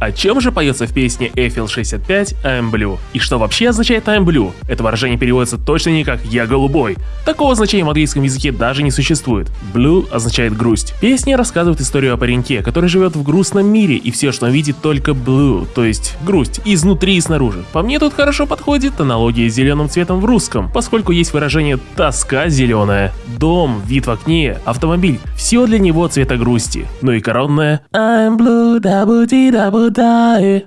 О чем же поется в песне Eiffel 65 I'm Blue? И что вообще означает I'm Blue? Это выражение переводится точно не как «я голубой». Такого значения в английском языке даже не существует. Blue означает грусть. Песня рассказывает историю о пареньке, который живет в грустном мире и все, что он видит, только blue, то есть грусть, изнутри и снаружи. По мне тут хорошо подходит аналогия с зеленым цветом в русском, поскольку есть выражение «тоска зеленая», дом, вид в окне, автомобиль, все для него цвета грусти. Ну и коронная I'm blue, double D, 答え